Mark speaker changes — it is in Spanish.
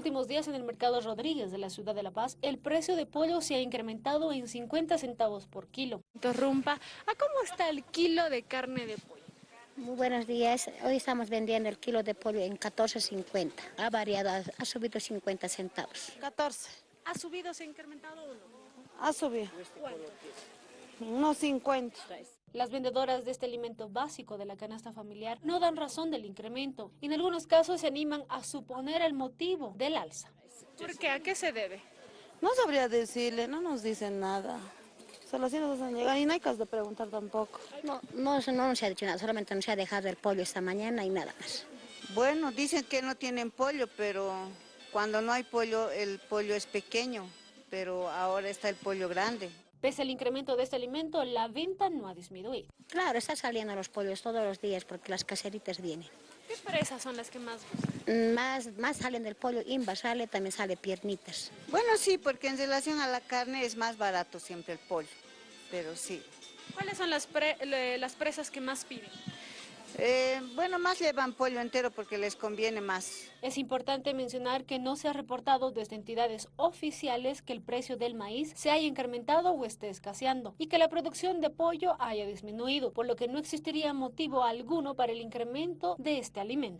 Speaker 1: últimos días en el mercado Rodríguez de la ciudad de La Paz, el precio de pollo se ha incrementado en 50 centavos por kilo.
Speaker 2: Interrumpa, ¿a cómo está el kilo de carne de pollo?
Speaker 3: Muy buenos días. Hoy estamos vendiendo el kilo de pollo en 14.50. Ha variado, ha, subido 50 centavos.
Speaker 4: 14.
Speaker 2: ¿Ha subido, se ha incrementado o no?
Speaker 4: Ha subido.
Speaker 2: ¿Cuánto?
Speaker 4: Unos 50.
Speaker 1: Las vendedoras de este alimento básico de la canasta familiar no dan razón del incremento y en algunos casos se animan a suponer el motivo del alza.
Speaker 2: ¿Por qué? ¿A qué se debe?
Speaker 4: No sabría decirle, no nos dicen nada. Solo así nos hacen llegar y no hay caso de preguntar tampoco.
Speaker 3: No, no, no nos ha dicho nada, solamente nos ha dejado el pollo esta mañana y nada más.
Speaker 5: Bueno, dicen que no tienen pollo, pero cuando no hay pollo, el pollo es pequeño, pero ahora está el pollo grande.
Speaker 1: Pese al incremento de este alimento, la venta no ha disminuido.
Speaker 3: Claro, están saliendo los pollos todos los días porque las caseritas vienen.
Speaker 2: ¿Qué presas son las que más gustan?
Speaker 3: Más, más salen del pollo, imba sale, también sale piernitas.
Speaker 5: Bueno, sí, porque en relación a la carne es más barato siempre el pollo, pero sí.
Speaker 2: ¿Cuáles son las, pre- le- las presas que más piden?
Speaker 5: Eh, bueno, más llevan pollo entero porque les conviene más.
Speaker 1: Es importante mencionar que no se ha reportado desde entidades oficiales que el precio del maíz se haya incrementado o esté escaseando y que la producción de pollo haya disminuido, por lo que no existiría motivo alguno para el incremento de este alimento.